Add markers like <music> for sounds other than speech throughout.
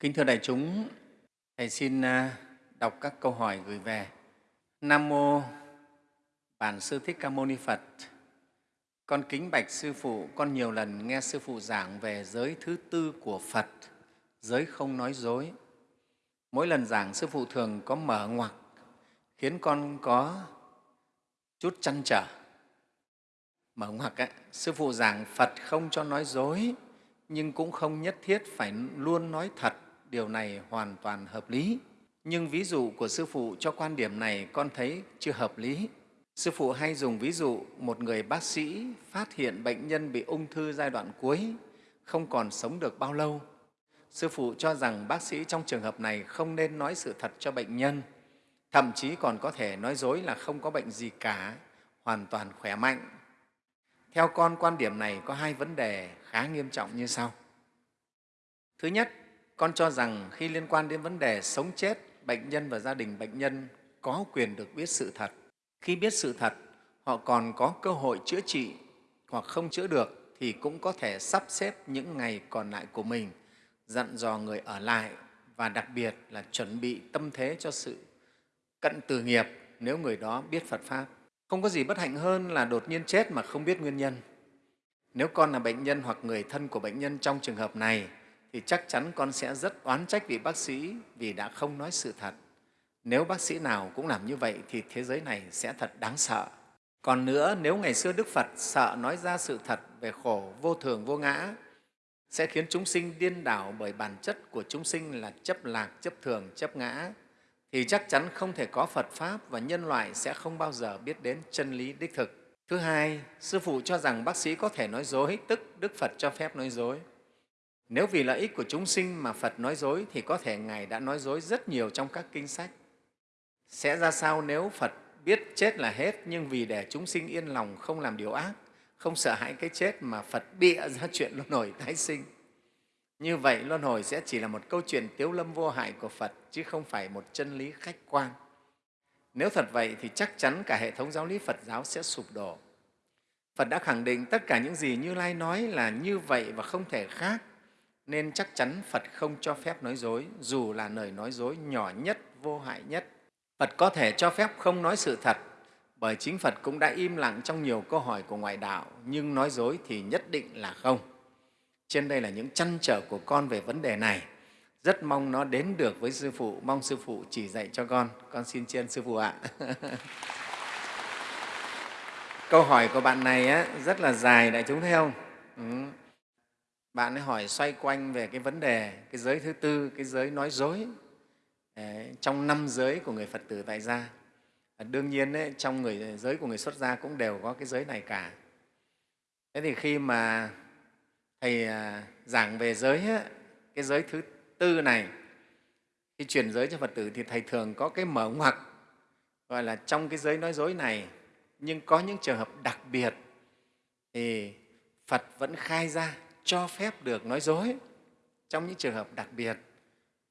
Kính thưa đại chúng, Thầy xin à, đọc các câu hỏi gửi về. Nam Mô Bản Sư Thích Ca Mâu Ni Phật Con kính bạch Sư Phụ, con nhiều lần nghe Sư Phụ giảng về giới thứ tư của Phật, giới không nói dối. Mỗi lần giảng, Sư Phụ thường có mở ngoặc, khiến con có chút chăn trở. Mở ngoặc, ấy, Sư Phụ giảng Phật không cho nói dối, nhưng cũng không nhất thiết phải luôn nói thật điều này hoàn toàn hợp lý. Nhưng ví dụ của sư phụ cho quan điểm này, con thấy chưa hợp lý. Sư phụ hay dùng ví dụ, một người bác sĩ phát hiện bệnh nhân bị ung thư giai đoạn cuối, không còn sống được bao lâu. Sư phụ cho rằng bác sĩ trong trường hợp này không nên nói sự thật cho bệnh nhân. Thậm chí còn có thể nói dối là không có bệnh gì cả, hoàn toàn khỏe mạnh. Theo con, quan điểm này có hai vấn đề khá nghiêm trọng như sau. Thứ nhất con cho rằng khi liên quan đến vấn đề sống chết, bệnh nhân và gia đình bệnh nhân có quyền được biết sự thật. Khi biết sự thật, họ còn có cơ hội chữa trị hoặc không chữa được thì cũng có thể sắp xếp những ngày còn lại của mình, dặn dò người ở lại và đặc biệt là chuẩn bị tâm thế cho sự cận từ nghiệp nếu người đó biết Phật Pháp. Không có gì bất hạnh hơn là đột nhiên chết mà không biết nguyên nhân. Nếu con là bệnh nhân hoặc người thân của bệnh nhân trong trường hợp này thì chắc chắn con sẽ rất oán trách vị bác sĩ vì đã không nói sự thật. Nếu bác sĩ nào cũng làm như vậy thì thế giới này sẽ thật đáng sợ. Còn nữa, nếu ngày xưa Đức Phật sợ nói ra sự thật về khổ vô thường vô ngã, sẽ khiến chúng sinh điên đảo bởi bản chất của chúng sinh là chấp lạc, chấp thường, chấp ngã, thì chắc chắn không thể có Phật Pháp và nhân loại sẽ không bao giờ biết đến chân lý đích thực. Thứ hai, Sư Phụ cho rằng bác sĩ có thể nói dối, tức Đức Phật cho phép nói dối. Nếu vì lợi ích của chúng sinh mà Phật nói dối thì có thể Ngài đã nói dối rất nhiều trong các kinh sách. Sẽ ra sao nếu Phật biết chết là hết nhưng vì để chúng sinh yên lòng không làm điều ác, không sợ hãi cái chết mà Phật bịa ra <laughs> chuyện luân hồi tái sinh. Như vậy luân hồi sẽ chỉ là một câu chuyện tiếu lâm vô hại của Phật chứ không phải một chân lý khách quan. Nếu thật vậy thì chắc chắn cả hệ thống giáo lý Phật giáo sẽ sụp đổ. Phật đã khẳng định tất cả những gì Như Lai nói là như vậy và không thể khác nên chắc chắn Phật không cho phép nói dối, dù là lời nói dối nhỏ nhất, vô hại nhất. Phật có thể cho phép không nói sự thật, bởi chính Phật cũng đã im lặng trong nhiều câu hỏi của ngoại đạo, nhưng nói dối thì nhất định là không. Trên đây là những chăn trở của con về vấn đề này. Rất mong nó đến được với Sư Phụ, mong Sư Phụ chỉ dạy cho con. Con xin chân Sư Phụ ạ. <laughs> Câu hỏi của bạn này á, rất là dài, đại chúng thấy không? Ừ bạn ấy hỏi xoay quanh về cái vấn đề cái giới thứ tư cái giới nói dối. Đấy, trong năm giới của người phật tử tại gia. Đương nhiên ấy, trong người giới của người xuất gia cũng đều có cái giới này cả. Thế thì khi mà thầy à, giảng về giới ấy, cái giới thứ tư này khi chuyển giới cho phật tử thì thầy thường có cái mở ngoặc gọi là trong cái giới nói dối này. Nhưng có những trường hợp đặc biệt thì phật vẫn khai ra cho phép được nói dối trong những trường hợp đặc biệt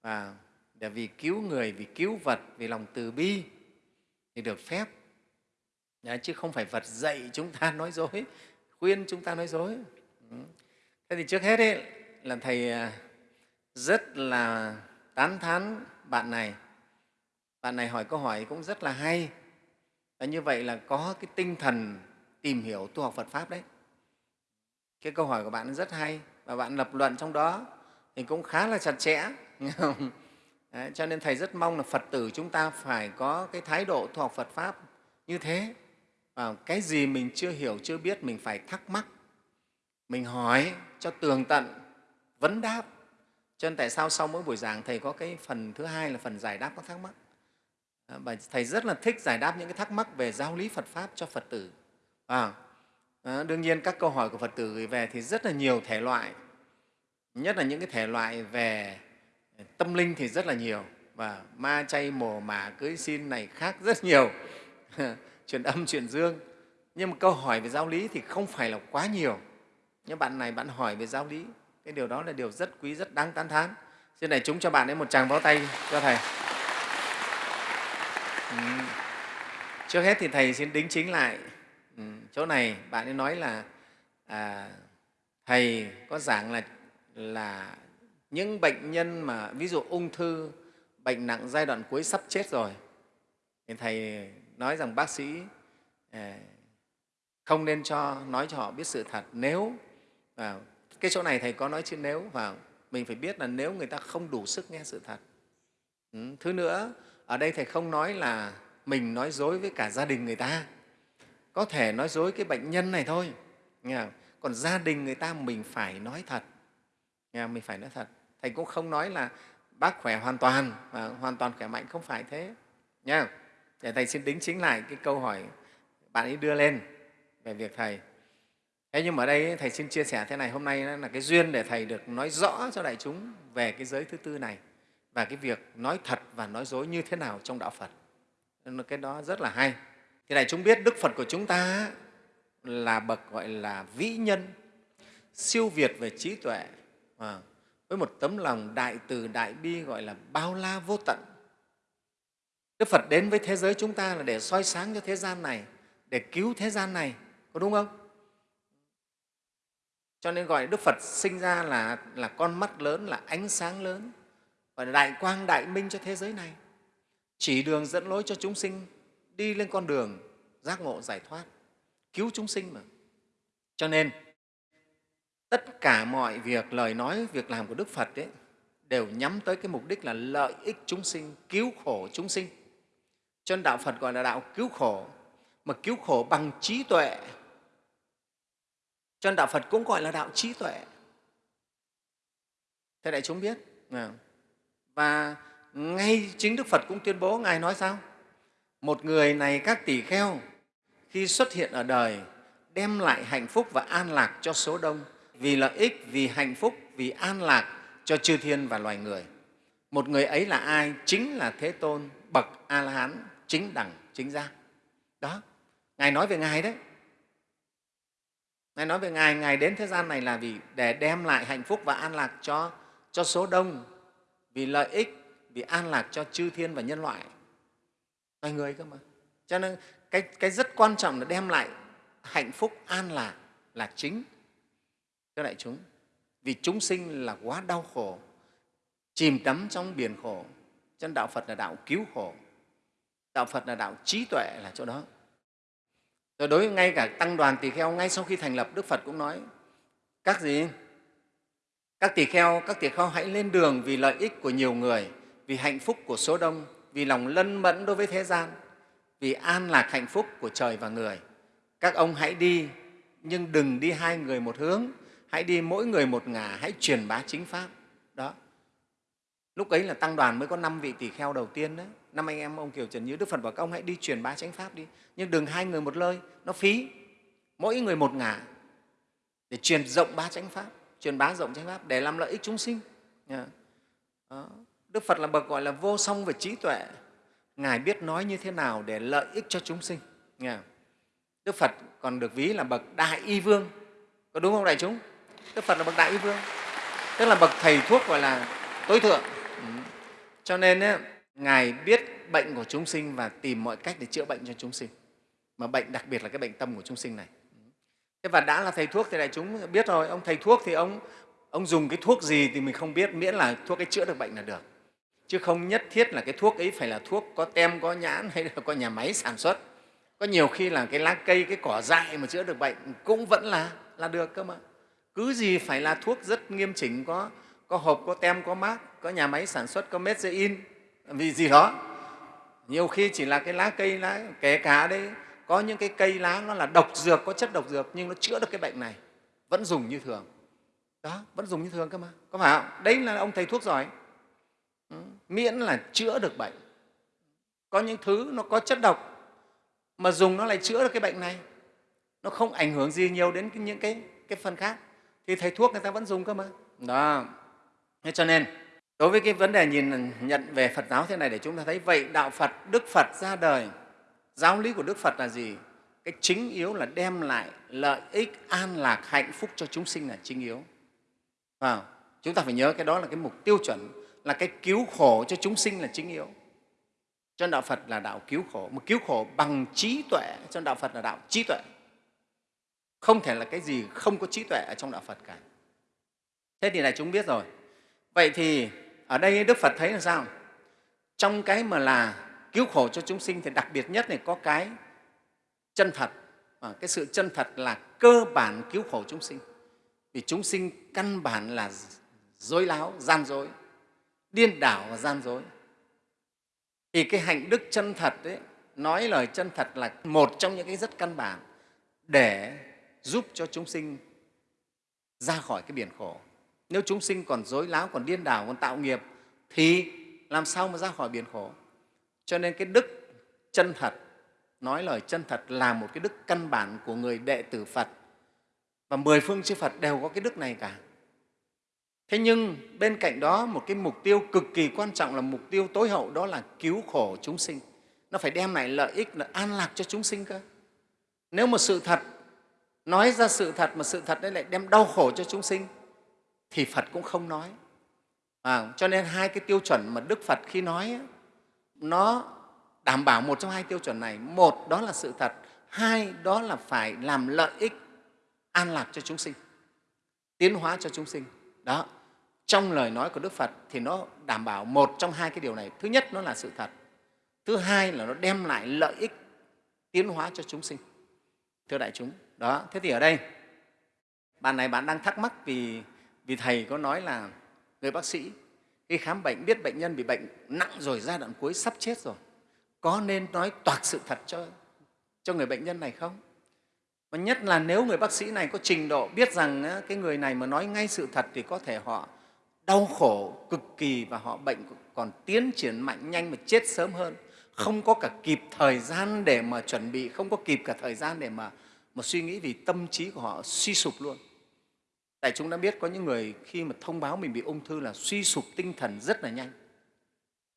và để vì cứu người, vì cứu vật, vì lòng từ bi thì được phép Đấy, chứ không phải Phật dạy chúng ta nói dối, khuyên chúng ta nói dối. Ừ. Thế thì trước hết ấy, là Thầy à, rất là tán thán bạn này. Bạn này hỏi câu hỏi cũng rất là hay. Và như vậy là có cái tinh thần tìm hiểu tu học Phật Pháp đấy. Cái câu hỏi của bạn rất hay và bạn lập luận trong đó thì cũng khá là chặt chẽ. <laughs> Đấy, cho nên Thầy rất mong là Phật tử chúng ta phải có cái thái độ thu học Phật Pháp như thế. Và cái gì mình chưa hiểu, chưa biết, mình phải thắc mắc. Mình hỏi cho tường tận, vấn đáp. Cho nên tại sao sau mỗi buổi giảng Thầy có cái phần thứ hai là phần giải đáp các thắc mắc. Và Thầy rất là thích giải đáp những cái thắc mắc về giáo lý Phật Pháp cho Phật tử. À, À, đương nhiên các câu hỏi của Phật tử gửi về thì rất là nhiều thể loại, nhất là những cái thể loại về tâm linh thì rất là nhiều và ma chay mồ mả cưới xin này khác rất nhiều, <laughs> chuyện âm, chuyện dương. Nhưng mà câu hỏi về giáo lý thì không phải là quá nhiều. Nhưng bạn này bạn hỏi về giáo lý, cái điều đó là điều rất quý, rất đáng tán thán. Xin này chúng cho bạn ấy một tràng vỗ tay cho Thầy. Ừ. Trước hết thì Thầy xin đính chính lại Ừ, chỗ này bạn ấy nói là à, thầy có giảng là là những bệnh nhân mà ví dụ ung thư bệnh nặng giai đoạn cuối sắp chết rồi thì thầy nói rằng bác sĩ à, không nên cho nói cho họ biết sự thật nếu à, cái chỗ này thầy có nói chứ nếu và mình phải biết là nếu người ta không đủ sức nghe sự thật ừ. thứ nữa ở đây thầy không nói là mình nói dối với cả gia đình người ta có thể nói dối cái bệnh nhân này thôi. Nghe không? còn gia đình người ta mình phải nói thật. Nghe không? mình phải nói thật. Thầy cũng không nói là bác khỏe hoàn toàn và hoàn toàn khỏe mạnh không phải thế. Nha để thầy xin đính chính lại cái câu hỏi bạn ấy đưa lên về việc thầy. Thế nhưng mà ở đây thầy xin chia sẻ thế này. Hôm nay là cái duyên để thầy được nói rõ cho đại chúng về cái giới thứ tư này và cái việc nói thật và nói dối như thế nào trong đạo phật. Cái đó rất là hay thì đại chúng biết đức phật của chúng ta là bậc gọi là vĩ nhân siêu việt về trí tuệ. À, với một tấm lòng đại từ đại bi gọi là bao la vô tận. Đức phật đến với thế giới chúng ta là để soi sáng cho thế gian này để cứu thế gian này có đúng không? Cho nên gọi đức phật sinh ra là, là con mắt lớn là ánh sáng lớn và đại quang đại minh cho thế giới này. Chỉ đường dẫn lối cho chúng sinh đi lên con đường giác ngộ giải thoát cứu chúng sinh mà. Cho nên tất cả mọi việc lời nói việc làm của đức phật ấy, đều nhắm tới cái mục đích là lợi ích chúng sinh cứu khổ chúng sinh. Cho nên đạo phật gọi là đạo cứu khổ mà cứu khổ bằng trí tuệ. Cho nên đạo phật cũng gọi là đạo trí tuệ. Thế đại chúng biết à, và ngay chính đức phật cũng tuyên bố ngài nói sao? Một người này các tỷ kheo, khi xuất hiện ở đời, đem lại hạnh phúc và an lạc cho số đông. Vì lợi ích, vì hạnh phúc, vì an lạc cho chư thiên và loài người. Một người ấy là ai? Chính là thế tôn, bậc a la hán chính đẳng, chính giác. Đó, ngài nói về ngài đấy. Ngài nói về ngài ngài đến thế gian này là vì để đem lại hạnh phúc và an lạc cho cho số đông. Vì lợi ích, vì an lạc cho chư thiên và nhân loại loài người cơ mà. Cho nên cái, cái rất quan trọng là đem lại hạnh phúc an lạc là chính. Cho đại chúng vì chúng sinh là quá đau khổ chìm đắm trong biển khổ. Cho nên đạo phật là đạo cứu khổ. Đạo phật là đạo trí tuệ là chỗ đó. Rồi đối với ngay cả tăng đoàn tỳ kheo ngay sau khi thành lập đức phật cũng nói các gì? Các tỳ kheo các tỳ kheo hãy lên đường vì lợi ích của nhiều người vì hạnh phúc của số đông vì lòng lân mẫn đối với thế gian, vì an lạc hạnh phúc của trời và người. Các ông hãy đi, nhưng đừng đi hai người một hướng, hãy đi mỗi người một ngả, hãy truyền bá chính pháp. Đó. Lúc ấy là tăng đoàn mới có năm vị tỷ kheo đầu tiên đấy năm anh em ông kiều trần như đức phật bảo các ông hãy đi truyền bá chánh pháp đi, nhưng đừng hai người một lời, nó phí. Mỗi người một ngả để truyền rộng bá chánh pháp, truyền bá rộng chánh pháp để làm lợi ích chúng sinh. Đó đức phật là bậc gọi là vô song về trí tuệ. Ngài biết nói như thế nào để lợi ích cho chúng sinh. Đức phật còn được ví là bậc đại y vương. Có đúng không đại chúng? Đức phật là bậc đại y vương. Tức là bậc thầy thuốc gọi là tối thượng. Ừ. cho nên ấy, ngài biết bệnh của chúng sinh và tìm mọi cách để chữa bệnh cho chúng sinh. Mà bệnh đặc biệt là cái bệnh tâm của chúng sinh này. Thế và đã là thầy thuốc thì đại chúng biết rồi. Ông thầy thuốc thì ông ông dùng cái thuốc gì thì mình không biết. Miễn là thuốc ấy chữa được bệnh là được chứ không nhất thiết là cái thuốc ấy phải là thuốc có tem, có nhãn hay là có nhà máy sản xuất. Có nhiều khi là cái lá cây, cái cỏ dại mà chữa được bệnh cũng vẫn là là được cơ mà. Cứ gì phải là thuốc rất nghiêm chỉnh, có có hộp, có tem, có mác, có nhà máy sản xuất, có made in, vì gì đó. Nhiều khi chỉ là cái lá cây lá, kể cả đấy, có những cái cây lá nó là độc dược, có chất độc dược, nhưng nó chữa được cái bệnh này, vẫn dùng như thường. Đó, vẫn dùng như thường cơ mà, có phải không? Đấy là ông thầy thuốc giỏi miễn là chữa được bệnh. Có những thứ nó có chất độc mà dùng nó lại chữa được cái bệnh này. Nó không ảnh hưởng gì nhiều đến những cái, cái phần khác. Thì thầy thuốc người ta vẫn dùng cơ mà. Đó. Thế cho nên đối với cái vấn đề nhìn nhận về phật giáo thế này để chúng ta thấy vậy đạo phật đức phật ra đời giáo lý của đức phật là gì? Cái chính yếu là đem lại lợi ích an lạc hạnh phúc cho chúng sinh là chính yếu. À, chúng ta phải nhớ cái đó là cái mục tiêu chuẩn là cái cứu khổ cho chúng sinh là chính yếu. Cho nên đạo phật là đạo cứu khổ mà cứu khổ bằng trí tuệ. Cho nên đạo phật là đạo trí tuệ. Không thể là cái gì không có trí tuệ ở trong đạo phật cả. Thế thì này chúng biết rồi. Vậy thì ở đây đức phật thấy là sao? Trong cái mà là cứu khổ cho chúng sinh thì đặc biệt nhất này có cái chân thật à, cái sự chân thật là cơ bản cứu khổ chúng sinh. Vì chúng sinh căn bản là dối láo gian dối điên đảo và gian dối. Thì cái hạnh đức chân thật đấy nói lời chân thật là một trong những cái rất căn bản để giúp cho chúng sinh ra khỏi cái biển khổ. Nếu chúng sinh còn dối láo, còn điên đảo, còn tạo nghiệp, thì làm sao mà ra khỏi biển khổ? Cho nên cái đức chân thật, nói lời chân thật là một cái đức căn bản của người đệ tử phật. Và mười phương chư phật đều có cái đức này cả thế nhưng bên cạnh đó một cái mục tiêu cực kỳ quan trọng là mục tiêu tối hậu đó là cứu khổ chúng sinh. Nó phải đem lại lợi ích là an lạc cho chúng sinh cơ. Nếu mà sự thật nói ra sự thật mà sự thật đấy lại đem đau khổ cho chúng sinh thì phật cũng không nói. À, cho nên hai cái tiêu chuẩn mà đức phật khi nói nó đảm bảo một trong hai tiêu chuẩn này. Một đó là sự thật. Hai đó là phải làm lợi ích an lạc cho chúng sinh tiến hóa cho chúng sinh. Đó trong lời nói của đức phật thì nó đảm bảo một trong hai cái điều này. Thứ nhất nó là sự thật. Thứ hai là nó đem lại lợi ích tiến hóa cho chúng sinh. Thưa đại chúng, đó, thế thì ở đây, bạn này bạn đang thắc mắc vì vì thầy có nói là người bác sĩ khi khám bệnh biết bệnh nhân bị bệnh nặng rồi, giai đoạn cuối sắp chết rồi, có nên nói toạc sự thật cho cho người bệnh nhân này không? Và nhất là nếu người bác sĩ này có trình độ biết rằng cái người này mà nói ngay sự thật thì có thể họ đau khổ cực kỳ và họ bệnh còn tiến triển mạnh nhanh mà chết sớm hơn. Không có cả kịp thời gian để mà chuẩn bị không có kịp cả thời gian để mà mà suy nghĩ vì tâm trí của họ suy sụp luôn. Tại chúng đã biết có những người khi mà thông báo mình bị ung thư là suy sụp tinh thần rất là nhanh.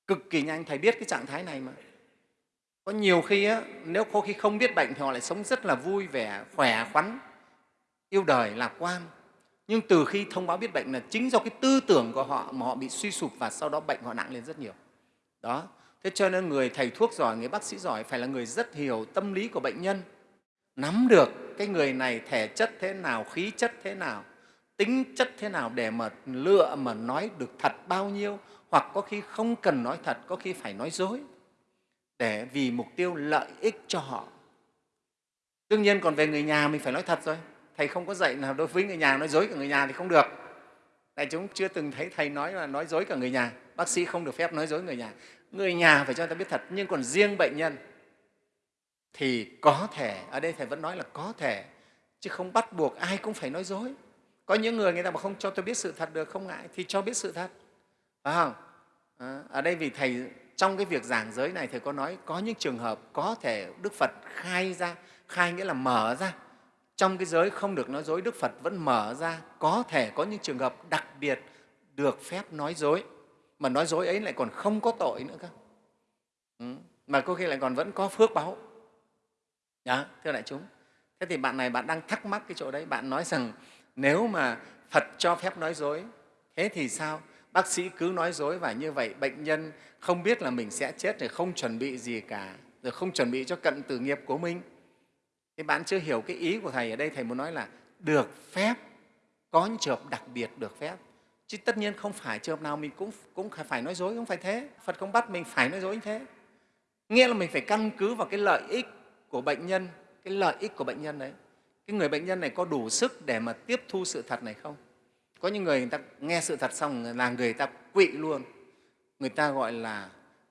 Cực kỳ nhanh thầy biết cái trạng thái này mà. Có nhiều khi á, nếu có khi không biết bệnh thì họ lại sống rất là vui vẻ khỏe khoắn yêu đời lạc quan nhưng từ khi thông báo biết bệnh là chính do cái tư tưởng của họ mà họ bị suy sụp và sau đó bệnh họ nặng lên rất nhiều. Đó. Thế cho nên người thầy thuốc giỏi, người bác sĩ giỏi phải là người rất hiểu tâm lý của bệnh nhân, nắm được cái người này thể chất thế nào, khí chất thế nào, tính chất thế nào để mà lựa mà nói được thật bao nhiêu, hoặc có khi không cần nói thật, có khi phải nói dối để vì mục tiêu lợi ích cho họ. Đương nhiên còn về người nhà mình phải nói thật rồi thầy không có dạy là đối với người nhà nói dối cả người nhà thì không được. Tại chúng chưa từng thấy thầy nói là nói dối cả người nhà. Bác sĩ không được phép nói dối người nhà. Người nhà phải cho người ta biết thật nhưng còn riêng bệnh nhân thì có thể ở đây thầy vẫn nói là có thể chứ không bắt buộc ai cũng phải nói dối. Có những người người ta mà không cho tôi biết sự thật được không ngại thì cho biết sự thật. Phải không? À, ở đây vì thầy trong cái việc giảng giới này thầy có nói có những trường hợp có thể đức phật khai ra khai nghĩa là mở ra trong cái giới không được nói dối đức phật vẫn mở ra có thể có những trường hợp đặc biệt được phép nói dối mà nói dối ấy lại còn không có tội nữa cơ. Ừ. mà có khi lại còn vẫn có phước báo. Đó, thưa đại chúng. Thế thì bạn này bạn đang thắc mắc cái chỗ đấy bạn nói rằng nếu mà phật cho phép nói dối thế thì sao? Bác sĩ cứ nói dối và như vậy bệnh nhân không biết là mình sẽ chết rồi không chuẩn bị gì cả rồi không chuẩn bị cho cận tử nghiệp của mình. Thế bạn chưa hiểu cái ý của thầy ở đây, thầy muốn nói là được phép, có những trường hợp đặc biệt được phép. Chứ tất nhiên không phải trường hợp nào mình cũng cũng phải nói dối, không phải thế. Phật không bắt mình phải nói dối như thế. Nghĩa là mình phải căn cứ vào cái lợi ích của bệnh nhân, cái lợi ích của bệnh nhân đấy. Cái người bệnh nhân này có đủ sức để mà tiếp thu sự thật này không? Có những người người ta nghe sự thật xong là người ta quỵ luôn. Người ta gọi là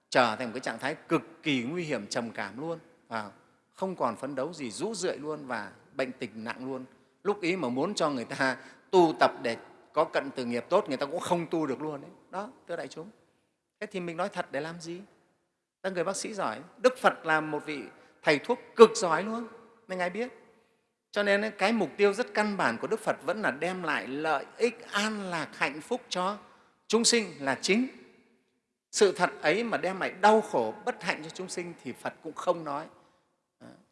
trở thành một cái trạng thái cực kỳ nguy hiểm, trầm cảm luôn. À không còn phấn đấu gì, rũ rượi luôn và bệnh tình nặng luôn. Lúc ý mà muốn cho người ta tu tập để có cận từ nghiệp tốt, người ta cũng không tu được luôn đấy đó, thưa đại chúng. Thế thì mình nói thật để làm gì? Ta người bác sĩ giỏi, đức phật là một vị thầy thuốc cực giỏi luôn, nên ngài biết. Cho nên cái mục tiêu rất căn bản của đức phật vẫn là đem lại lợi ích, an lạc, hạnh phúc cho chúng sinh là chính. Sự thật ấy mà đem lại đau khổ, bất hạnh cho chúng sinh thì phật cũng không nói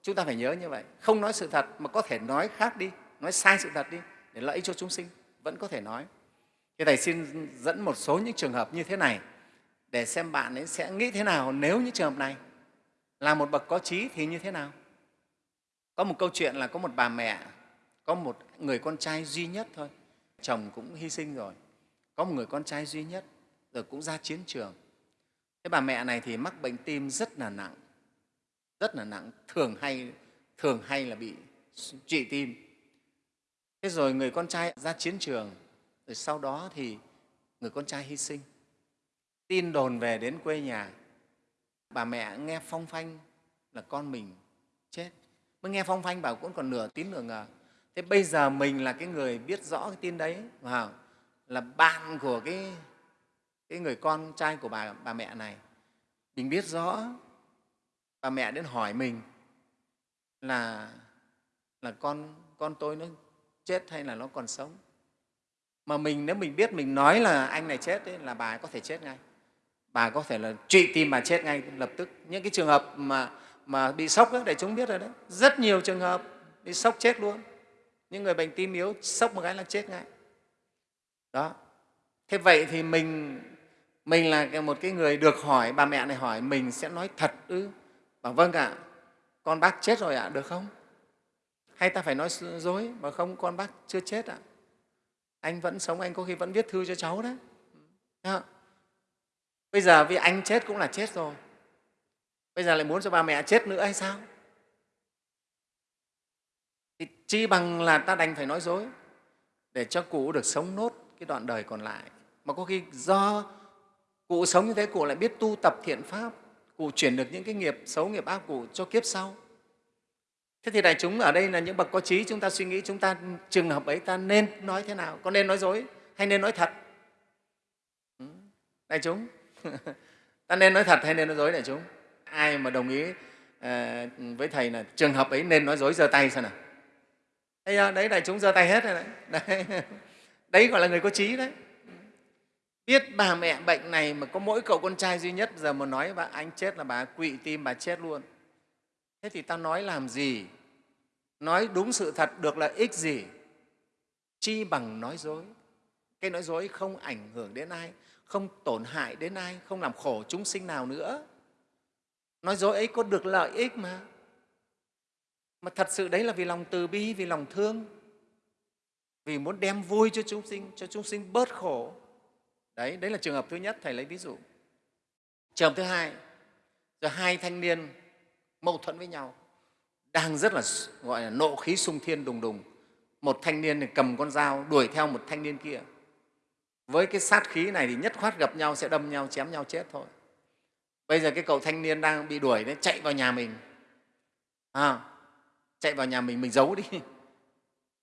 chúng ta phải nhớ như vậy. Không nói sự thật mà có thể nói khác đi, nói sai sự thật đi để lợi ích cho chúng sinh, vẫn có thể nói. Thì thầy xin dẫn một số những trường hợp như thế này để xem bạn ấy sẽ nghĩ thế nào nếu những trường hợp này là một bậc có trí thì như thế nào. Có một câu chuyện là có một bà mẹ, có một người con trai duy nhất thôi. Chồng cũng hy sinh rồi. Có một người con trai duy nhất rồi cũng ra chiến trường. Thế bà mẹ này thì mắc bệnh tim rất là nặng rất là nặng thường hay thường hay là bị trị tim. Thế rồi người con trai ra chiến trường rồi sau đó thì người con trai hy sinh. Tin đồn về đến quê nhà bà mẹ nghe phong phanh là con mình chết. Mới nghe phong phanh bảo cũng còn nửa tín nửa ngờ. Thế bây giờ mình là cái người biết rõ cái tin đấy vào là bạn của cái, cái người con trai của bà, bà mẹ này. Mình biết rõ bà mẹ đến hỏi mình là là con con tôi nó chết hay là nó còn sống? Mà mình nếu mình biết mình nói là anh này chết ấy, là bà ấy có thể chết ngay. Bà có thể là trị tim bà chết ngay lập tức. Những cái trường hợp mà mà bị sốc ấy, để chúng biết rồi đấy. Rất nhiều trường hợp bị sốc chết luôn. Những người bệnh tim yếu sốc một cái là chết ngay. Đó. Thế vậy thì mình mình là một cái người được hỏi bà mẹ này hỏi mình sẽ nói thật ư? Bảo vâng ạ. Con bác chết rồi ạ, được không? Hay ta phải nói dối mà không, con bác chưa chết ạ? Anh vẫn sống, anh có khi vẫn viết thư cho cháu đấy. À. bây giờ vì anh chết cũng là chết rồi. Bây giờ lại muốn cho ba mẹ chết nữa hay sao? Thì chi bằng là ta đành phải nói dối để cho cụ được sống nốt cái đoạn đời còn lại. Mà có khi do cụ sống như thế, cụ lại biết tu tập thiện pháp cụ chuyển được những cái nghiệp xấu nghiệp ác cụ cho kiếp sau. Thế thì đại chúng ở đây là những bậc có trí chúng ta suy nghĩ chúng ta trường hợp ấy ta nên nói thế nào? Có nên nói dối hay nên nói thật? Ừ, đại chúng <laughs> ta nên nói thật hay nên nói dối đại chúng? Ai mà đồng ý ờ, với thầy là trường hợp ấy nên nói dối giơ tay xem nào. Đấy, đấy đại chúng giơ tay hết rồi đấy. đấy <laughs> đấy gọi là người có trí đấy biết bà mẹ bệnh này mà có mỗi cậu con trai duy nhất giờ mà nói bà, anh chết là bà quỵ tim, bà chết luôn. Thế thì ta nói làm gì? Nói đúng sự thật được lợi ích gì? Chi bằng nói dối. Cái nói dối không ảnh hưởng đến ai, không tổn hại đến ai, không làm khổ chúng sinh nào nữa. Nói dối ấy có được lợi ích mà. Mà thật sự đấy là vì lòng từ bi, vì lòng thương. Vì muốn đem vui cho chúng sinh, cho chúng sinh bớt khổ đấy đấy là trường hợp thứ nhất thầy lấy ví dụ. Trường hợp thứ hai giờ hai thanh niên mâu thuẫn với nhau đang rất là gọi là nộ khí sung thiên đùng đùng. Một thanh niên thì cầm con dao đuổi theo một thanh niên kia. Với cái sát khí này thì nhất khoát gặp nhau sẽ đâm nhau chém nhau chết thôi. Bây giờ cái cậu thanh niên đang bị đuổi đấy chạy vào nhà mình. À, chạy vào nhà mình mình giấu đi.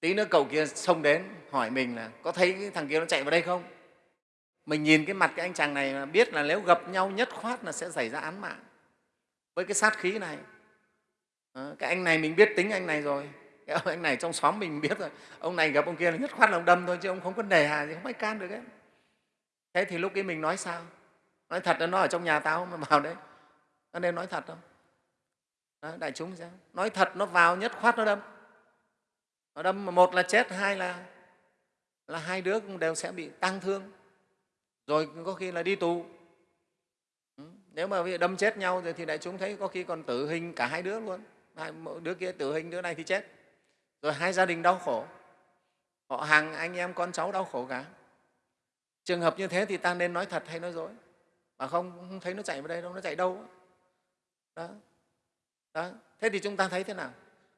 Tí nữa cậu kia xông đến hỏi mình là có thấy cái thằng kia nó chạy vào đây không? Mình nhìn cái mặt cái anh chàng này biết là nếu gặp nhau nhất khoát là sẽ xảy ra án mạng. Với cái sát khí này. À, cái anh này mình biết tính anh này rồi. Cái ông anh này trong xóm mình biết rồi. Ông này gặp ông kia là nhất khoát là ông đâm thôi chứ ông không có nề hà gì không ai can được ấy thế thì lúc ấy mình nói sao? Nói thật là nó ở trong nhà tao mà vào đấy. Nó nên nói thật không? Đó, đại chúng sao nói thật nó vào nhất khoát nó đâm. Nó đâm mà một là chết hai là là hai đứa cũng đều sẽ bị tăng thương rồi có khi là đi tù. Ừ, nếu mà đâm chết nhau rồi thì đại chúng thấy có khi còn tử hình cả hai đứa luôn. Hai, đứa kia tử hình đứa này thì chết. Rồi hai gia đình đau khổ. Họ hàng anh em con cháu đau khổ cả. Trường hợp như thế thì ta nên nói thật hay nói dối? Mà không, không thấy nó chạy vào đây đâu nó chạy đâu đó. đó. Thế thì chúng ta thấy thế nào?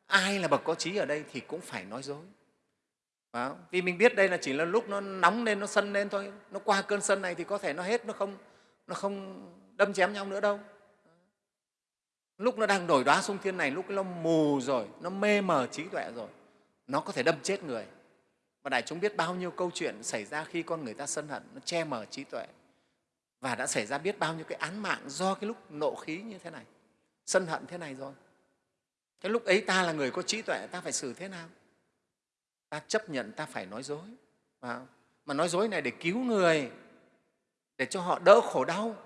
Ai là bậc có trí ở đây thì cũng phải nói dối phải vì mình biết đây là chỉ là lúc nó nóng lên, nó sân lên thôi. Nó qua cơn sân này thì có thể nó hết, nó không nó không đâm chém nhau nữa đâu. Lúc nó đang đổi đoá sung thiên này, lúc nó mù rồi, nó mê mờ trí tuệ rồi, nó có thể đâm chết người. Và đại chúng biết bao nhiêu câu chuyện xảy ra khi con người ta sân hận, nó che mờ trí tuệ. Và đã xảy ra biết bao nhiêu cái án mạng do cái lúc nộ khí như thế này. Sân hận thế này rồi. Cái lúc ấy ta là người có trí tuệ, ta phải xử thế nào? Ta chấp nhận ta phải nói dối. Mà nói dối này để cứu người để cho họ đỡ khổ đau.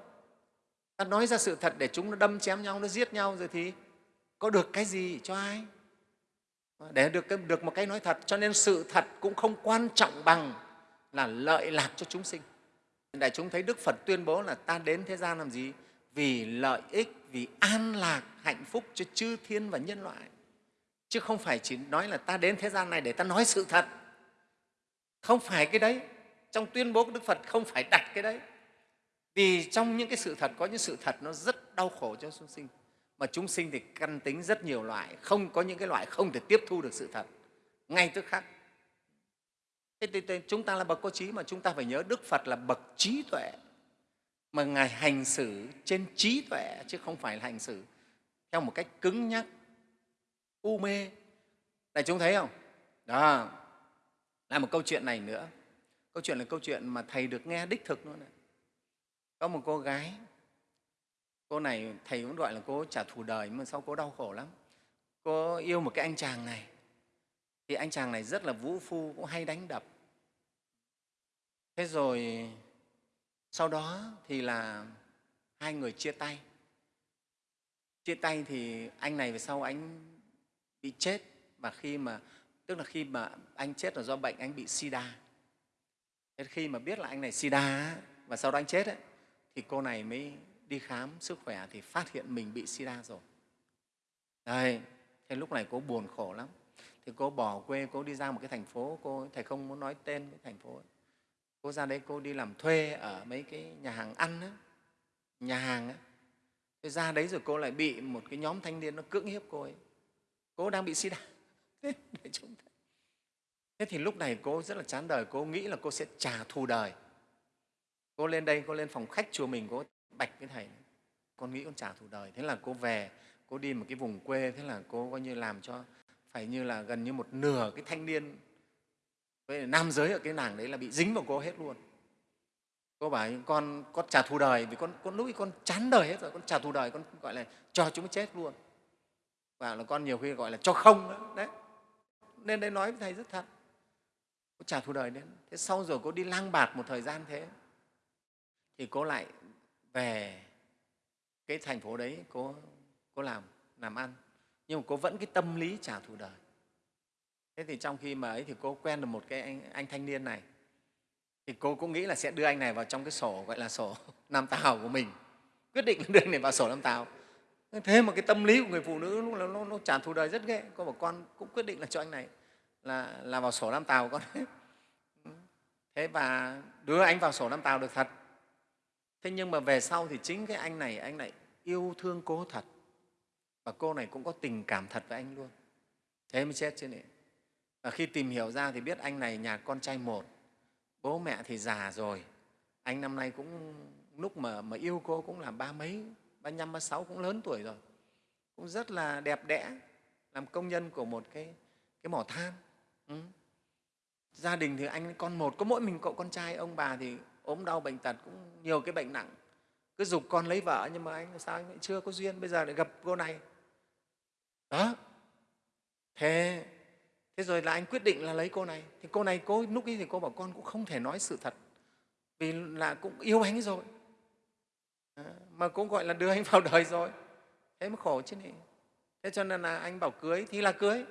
Ta nói ra sự thật để chúng nó đâm chém nhau nó giết nhau rồi thì có được cái gì cho ai? Để được, được một cái nói thật cho nên sự thật cũng không quan trọng bằng là lợi lạc cho chúng sinh. Đại chúng thấy đức phật tuyên bố là ta đến thế gian làm gì? Vì lợi ích vì an lạc hạnh phúc cho chư thiên và nhân loại chứ không phải chỉ nói là ta đến thế gian này để ta nói sự thật. Không phải cái đấy. Trong tuyên bố của đức phật không phải đặt cái đấy. Vì trong những cái sự thật, có những sự thật nó rất đau khổ cho chúng sinh. Mà chúng sinh thì căn tính rất nhiều loại, không có những cái loại không thể tiếp thu được sự thật. Ngay tức khắc. Thế chúng ta là bậc có trí mà chúng ta phải nhớ đức phật là bậc trí tuệ. Mà ngài hành xử trên trí tuệ chứ không phải là hành xử theo một cách cứng nhắc u mê. Này, chúng thấy không? Đó. Là một câu chuyện này nữa. Câu chuyện là câu chuyện mà thầy được nghe đích thực luôn này. Có một cô gái, cô này thầy cũng gọi là cô trả thù đời mà sau cô đau khổ lắm. Cô yêu một cái anh chàng này. Thì anh chàng này rất là vũ phu, cũng hay đánh đập. Thế rồi sau đó thì là hai người chia tay. Chia tay thì anh này về sau anh bị chết mà khi mà tức là khi mà anh chết là do bệnh anh bị sida thế khi mà biết là anh này sida và sau đó anh chết ấy, thì cô này mới đi khám sức khỏe thì phát hiện mình bị sida rồi đây thế lúc này cô buồn khổ lắm thì cô bỏ quê cô đi ra một cái thành phố cô thầy không muốn nói tên cái thành phố ấy. cô ra đấy cô đi làm thuê ở mấy cái nhà hàng ăn ấy, nhà hàng ấy. Thế ra đấy rồi cô lại bị một cái nhóm thanh niên nó cưỡng hiếp cô ấy cô đang bị sida. <laughs> Thế, thế thì lúc này cô rất là chán đời. Cô nghĩ là cô sẽ trả thù đời. Cô lên đây cô lên phòng khách chùa mình cô bạch với thầy. Con nghĩ con trả thù đời. Thế là cô về cô đi một cái vùng quê thế là cô coi như làm cho phải như là gần như một nửa cái thanh niên với nam giới ở cái nàng đấy là bị dính vào cô hết luôn. Cô bảo con con trả thù đời vì con con lúc con chán đời hết rồi. Con trả thù đời con gọi là cho chúng chết luôn và là con nhiều khi gọi là cho không đó. đấy. Nên đây nói với thầy rất thật. Cô trả thù đời đến thế sau rồi cô đi lang bạt một thời gian thế thì cô lại về cái thành phố đấy cô cô làm làm ăn. Nhưng mà cô vẫn cái tâm lý trả thù đời. Thế thì trong khi mà ấy thì cô quen được một cái anh, anh thanh niên này thì cô cũng nghĩ là sẽ đưa anh này vào trong cái sổ gọi là sổ <laughs> nam tào của mình. Quyết định đưa anh này vào sổ nam tào thế mà cái tâm lý của người phụ nữ lúc nó, nó, nó trả thù đời rất ghê. Cô bảo con cũng quyết định là cho anh này là, là vào sổ nam tàu con. <laughs> Thế và đưa anh vào sổ nam tàu được thật. Thế nhưng mà về sau thì chính cái anh này anh lại yêu thương cô thật. Và cô này cũng có tình cảm thật với anh luôn. Thế mới chết chứ này và khi tìm hiểu ra thì biết anh này nhà con trai một bố mẹ thì già rồi. Anh năm nay cũng lúc mà, mà yêu cô cũng là ba mấy ba năm ba sáu cũng lớn tuổi rồi. Cũng rất là đẹp đẽ làm công nhân của một cái, cái mỏ than. Ừ. gia đình thì anh con một có mỗi mình cậu con trai ông bà thì ốm đau bệnh tật cũng nhiều cái bệnh nặng. Cứ dục con lấy vợ nhưng mà anh sao anh lại chưa có duyên bây giờ lại gặp cô này. Đó thế thế rồi là anh quyết định là lấy cô này. Thì cô này cô lúc ấy thì cô bảo con cũng không thể nói sự thật. Vì là cũng yêu anh rồi à, mà cũng gọi là đưa anh vào đời rồi. Thế mới khổ chứ này. Thế cho nên là anh bảo cưới thì là cưới.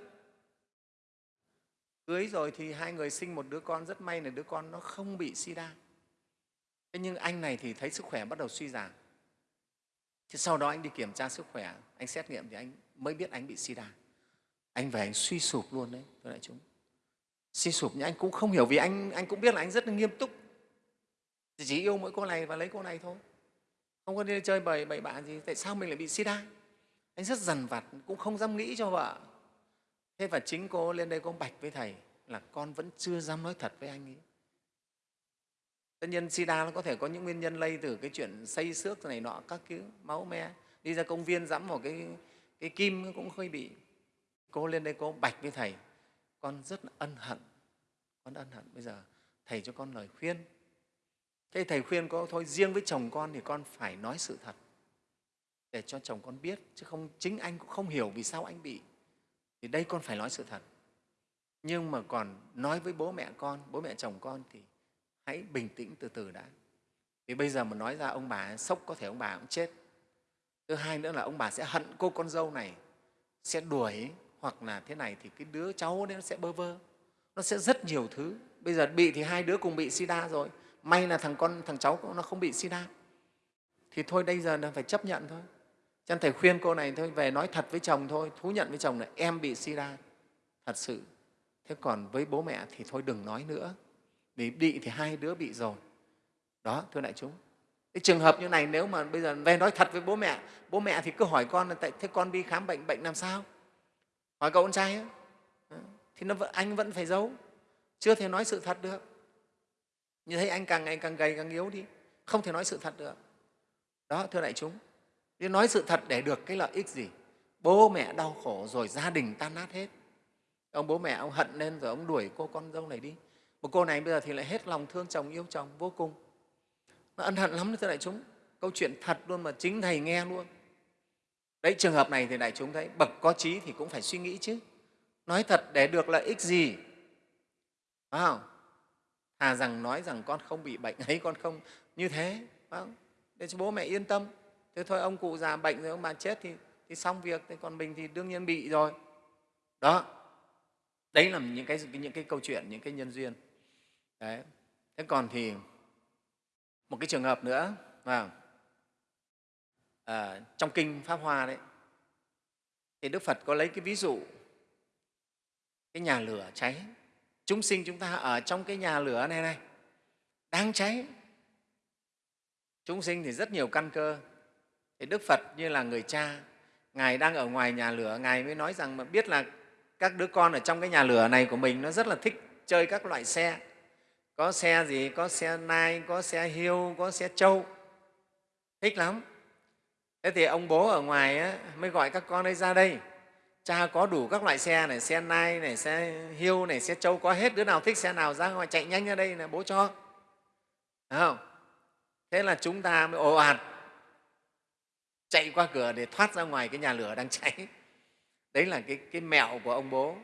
Cưới rồi thì hai người sinh một đứa con rất may là đứa con nó không bị sida thế nhưng anh này thì thấy sức khỏe bắt đầu suy giảm. Thì sau đó anh đi kiểm tra sức khỏe anh xét nghiệm thì anh mới biết anh bị sida anh về anh suy sụp luôn đấy thưa đại chúng. Suy sụp nhưng anh cũng không hiểu vì anh anh cũng biết là anh rất là nghiêm túc. Chỉ yêu mỗi cô này và lấy cô này thôi không có đi chơi bời bậy bạ gì tại sao mình lại bị sida anh rất dằn vặt cũng không dám nghĩ cho vợ. Thế và chính cô lên đây cô bạch với thầy là con vẫn chưa dám nói thật với anh ấy. Tất nhiên sida nó có thể có những nguyên nhân lây từ cái chuyện xây xước này nọ các thứ máu me. Đi ra công viên dẫm vào cái, cái kim cũng hơi bị. Cô lên đây cô bạch với thầy con rất ân hận. Con ân hận bây giờ thầy cho con lời khuyên thế thầy khuyên có thôi, riêng với chồng con thì con phải nói sự thật để cho chồng con biết, chứ không, chính anh cũng không hiểu vì sao anh bị. Thì đây con phải nói sự thật. Nhưng mà còn nói với bố mẹ con, bố mẹ chồng con thì hãy bình tĩnh từ từ đã. Vì bây giờ mà nói ra ông bà sốc có thể ông bà cũng chết. Thứ hai nữa là ông bà sẽ hận cô con dâu này, sẽ đuổi, hoặc là thế này thì cái đứa cháu đấy nó sẽ bơ vơ. Nó sẽ rất nhiều thứ. Bây giờ bị thì hai đứa cùng bị sida rồi may là thằng con thằng cháu nó không bị sida thì thôi bây giờ là phải chấp nhận thôi. Cho nên thầy khuyên cô này thôi về nói thật với chồng thôi thú nhận với chồng là em bị sida thật sự. Thế còn với bố mẹ thì thôi đừng nói nữa. Vì bị thì hai đứa bị rồi. Đó thưa đại chúng. Cái trường hợp như này nếu mà bây giờ về nói thật với bố mẹ bố mẹ thì cứ hỏi con là tại thế con đi khám bệnh bệnh làm sao? Hỏi cậu con trai ấy, thì nó, anh vẫn phải giấu. Chưa thể nói sự thật được như thấy anh càng ngày càng gầy, càng yếu đi. Không thể nói sự thật được. Đó, thưa đại chúng thì nói sự thật để được cái lợi ích gì? Bố mẹ đau khổ rồi gia đình tan nát hết. Ông bố mẹ ông hận lên rồi ông đuổi cô con dâu này đi. Một cô này bây giờ thì lại hết lòng thương chồng, yêu chồng vô cùng. Nó ân hận lắm thưa đại chúng. Câu chuyện thật luôn mà chính thầy nghe luôn. Đấy, trường hợp này thì đại chúng thấy, bậc có trí thì cũng phải suy nghĩ chứ. Nói thật để được lợi ích gì? Phải không? Thà rằng nói rằng con không bị bệnh ấy con không như thế. Phải không? để cho bố mẹ yên tâm. Thế thôi ông cụ già bệnh rồi ông bà chết thì, thì xong việc. Thế còn mình thì đương nhiên bị rồi. Đó. Đấy là những cái những cái câu chuyện những cái nhân duyên. Đấy. Thế còn thì một cái trường hợp nữa. Vâng. À, trong kinh pháp hoa đấy thì đức phật có lấy cái ví dụ cái nhà lửa cháy chúng sinh chúng ta ở trong cái nhà lửa này này đang cháy. Chúng sinh thì rất nhiều căn cơ. Thì đức phật như là người cha ngài đang ở ngoài nhà lửa ngài mới nói rằng mà biết là các đứa con ở trong cái nhà lửa này của mình nó rất là thích chơi các loại xe. Có xe gì có xe nai có xe hiêu có xe trâu thích lắm. Thế thì ông bố ở ngoài á, mới gọi các con ấy ra đây cha có đủ các loại xe này xe nai này xe hiêu này xe trâu có hết đứa nào thích xe nào ra ngoài chạy nhanh ra đây là bố cho. Đấy không? Thế là chúng ta mới ồ ạt. Chạy qua cửa để thoát ra ngoài cái nhà lửa đang cháy. Đấy là cái, cái mẹo của ông bố.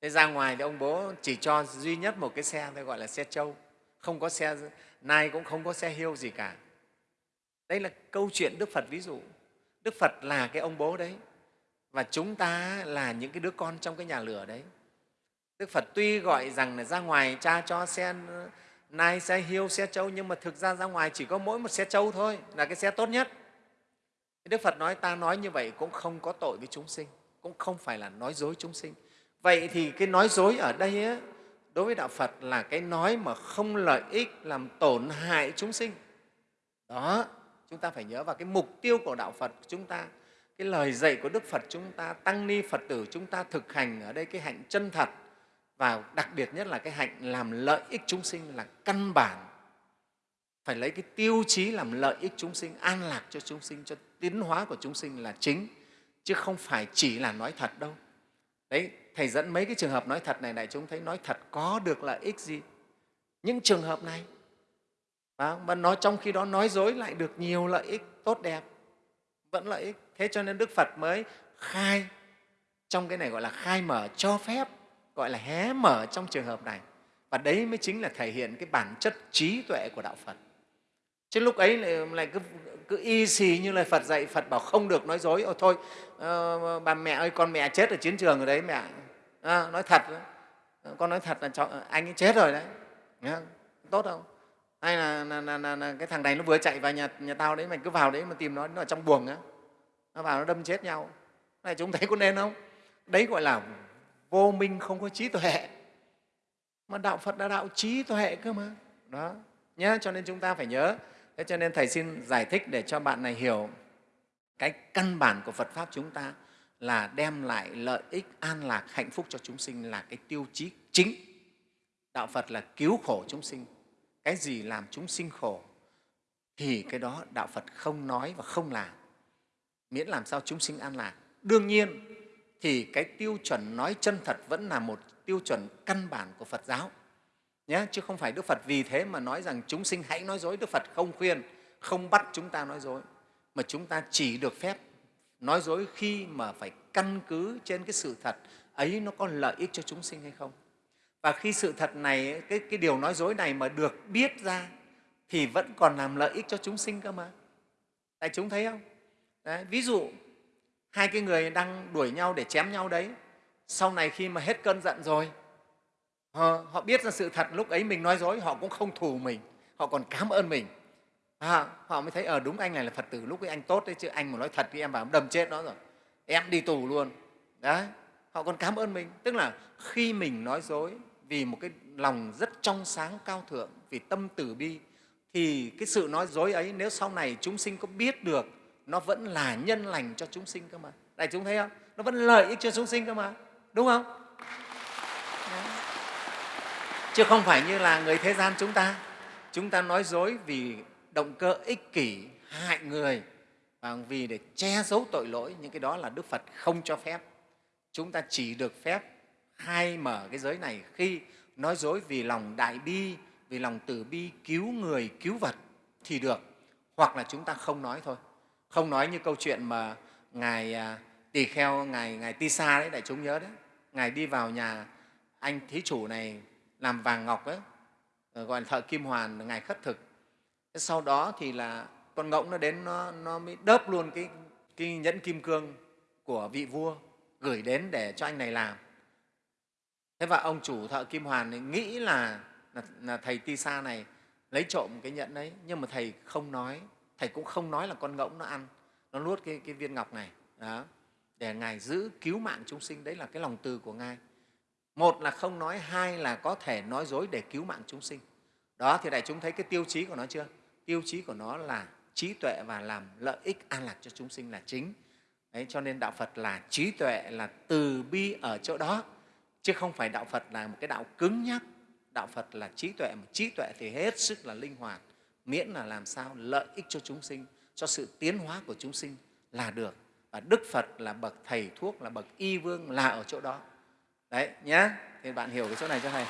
Thế ra ngoài thì ông bố chỉ cho duy nhất một cái xe thôi gọi là xe trâu không có xe nai cũng không có xe hiêu gì cả. Đây là câu chuyện đức phật ví dụ. Đức phật là cái ông bố đấy và chúng ta là những cái đứa con trong cái nhà lửa đấy. Đức phật tuy gọi rằng là ra ngoài cha cho xe nai xe hiêu xe trâu nhưng mà thực ra ra ngoài chỉ có mỗi một xe trâu thôi là cái xe tốt nhất. Đức phật nói ta nói như vậy cũng không có tội với chúng sinh cũng không phải là nói dối chúng sinh. Vậy thì cái nói dối ở đây á, đối với đạo phật là cái nói mà không lợi ích làm tổn hại chúng sinh. Đó chúng ta phải nhớ. Vào cái mục tiêu của đạo phật của chúng ta cái lời dạy của đức phật chúng ta, tăng ni phật tử chúng ta thực hành ở đây cái hạnh chân thật. Và đặc biệt nhất là cái hạnh làm lợi ích chúng sinh là căn bản. Phải lấy cái tiêu chí làm lợi ích chúng sinh, an lạc cho chúng sinh, cho tiến hóa của chúng sinh là chính. Chứ không phải chỉ là nói thật đâu. Đấy, thầy dẫn mấy cái trường hợp nói thật này đại chúng thấy nói thật có được lợi ích gì? Những trường hợp này. Và nó trong khi đó nói dối lại được nhiều lợi ích tốt đẹp vẫn lợi ích. Thế cho nên đức phật mới khai trong cái này gọi là khai mở cho phép gọi là hé mở trong trường hợp này. Và đấy mới chính là thể hiện cái bản chất trí tuệ của đạo phật. Chứ lúc ấy lại, lại cứ, cứ y xì như lời phật dạy phật bảo không được nói dối. Ô thôi uh, bà mẹ ơi con mẹ chết ở chiến trường rồi đấy mẹ. À, nói thật con nói thật là cho, anh ấy chết rồi đấy. Nghe, tốt không? Hay là, là, là, là, là cái thằng này nó vừa chạy vào nhà, nhà tao đấy mày cứ vào đấy mà tìm nó nó ở trong buồng á. Nó vào nó đâm chết nhau. Này chúng thấy có nên không? Đấy gọi là vô minh không có trí tuệ. Mà đạo phật là đạo trí tuệ cơ mà. Đó. Nhé cho nên chúng ta phải nhớ. Thế cho nên thầy xin giải thích để cho bạn này hiểu cái căn bản của phật pháp chúng ta là đem lại lợi ích an lạc hạnh phúc cho chúng sinh là cái tiêu chí chính. Đạo phật là cứu khổ chúng sinh cái gì làm chúng sinh khổ, thì cái đó đạo phật không nói và không làm. Miễn làm sao chúng sinh an lạc. Đương nhiên, thì cái tiêu chuẩn nói chân thật vẫn là một tiêu chuẩn căn bản của phật giáo. Nhé chứ không phải đức phật vì thế mà nói rằng chúng sinh hãy nói dối. Đức phật không khuyên, không bắt chúng ta nói dối, mà chúng ta chỉ được phép nói dối khi mà phải căn cứ trên cái sự thật ấy nó có lợi ích cho chúng sinh hay không và khi sự thật này cái, cái điều nói dối này mà được biết ra thì vẫn còn làm lợi ích cho chúng sinh cơ mà. Tại chúng thấy không? Đấy, ví dụ hai cái người đang đuổi nhau để chém nhau đấy sau này khi mà hết cơn giận rồi họ, họ biết ra sự thật lúc ấy mình nói dối họ cũng không thù mình họ còn cảm ơn mình. À, họ mới thấy ở ờ, đúng anh này là phật tử lúc ấy anh tốt đấy chứ anh mà nói thật thì em bảo đầm chết nó rồi em đi tù luôn. Đấy họ còn cảm ơn mình. Tức là khi mình nói dối vì một cái lòng rất trong sáng cao thượng, vì tâm từ bi, thì cái sự nói dối ấy nếu sau này chúng sinh có biết được, nó vẫn là nhân lành cho chúng sinh cơ mà. Đại chúng thấy không? Nó vẫn lợi ích cho chúng sinh cơ mà. Đúng không? Đấy. chứ không phải như là người thế gian chúng ta. Chúng ta nói dối vì động cơ ích kỷ, hại người, và vì để che giấu tội lỗi những cái đó là đức phật không cho phép. Chúng ta chỉ được phép khai mở cái giới này khi nói dối vì lòng đại bi vì lòng từ bi cứu người cứu vật thì được. Hoặc là chúng ta không nói thôi. Không nói như câu chuyện mà ngài à, tỳ kheo ngài ngài tisa đấy đại chúng nhớ đấy. Ngài đi vào nhà anh thí chủ này làm vàng ngọc ấy ờ, gọi là thợ kim hoàn ngài khất thực. Sau đó thì là con ngỗng nó đến nó, nó mới đớp luôn cái, cái nhẫn kim cương của vị vua gửi đến để cho anh này làm thế và ông chủ thợ kim hoàn nghĩ là, là, là thầy tisa này lấy trộm cái nhẫn đấy nhưng mà thầy không nói thầy cũng không nói là con ngỗng nó ăn nó nuốt cái, cái viên ngọc này. Đó. Để ngài giữ cứu mạng chúng sinh đấy là cái lòng từ của ngài. Một là không nói hai là có thể nói dối để cứu mạng chúng sinh. Đó thì đại chúng thấy cái tiêu chí của nó chưa? Tiêu chí của nó là trí tuệ và làm lợi ích an lạc cho chúng sinh là chính. Đấy, cho nên đạo phật là trí tuệ là từ bi ở chỗ đó chứ không phải đạo phật là một cái đạo cứng nhắc. Đạo phật là trí tuệ, mà trí tuệ thì hết sức là linh hoạt, miễn là làm sao lợi ích cho chúng sinh, cho sự tiến hóa của chúng sinh là được. Và đức phật là bậc thầy thuốc, là bậc y vương là ở chỗ đó. Đấy nhé thì bạn hiểu cái chỗ này cho thầy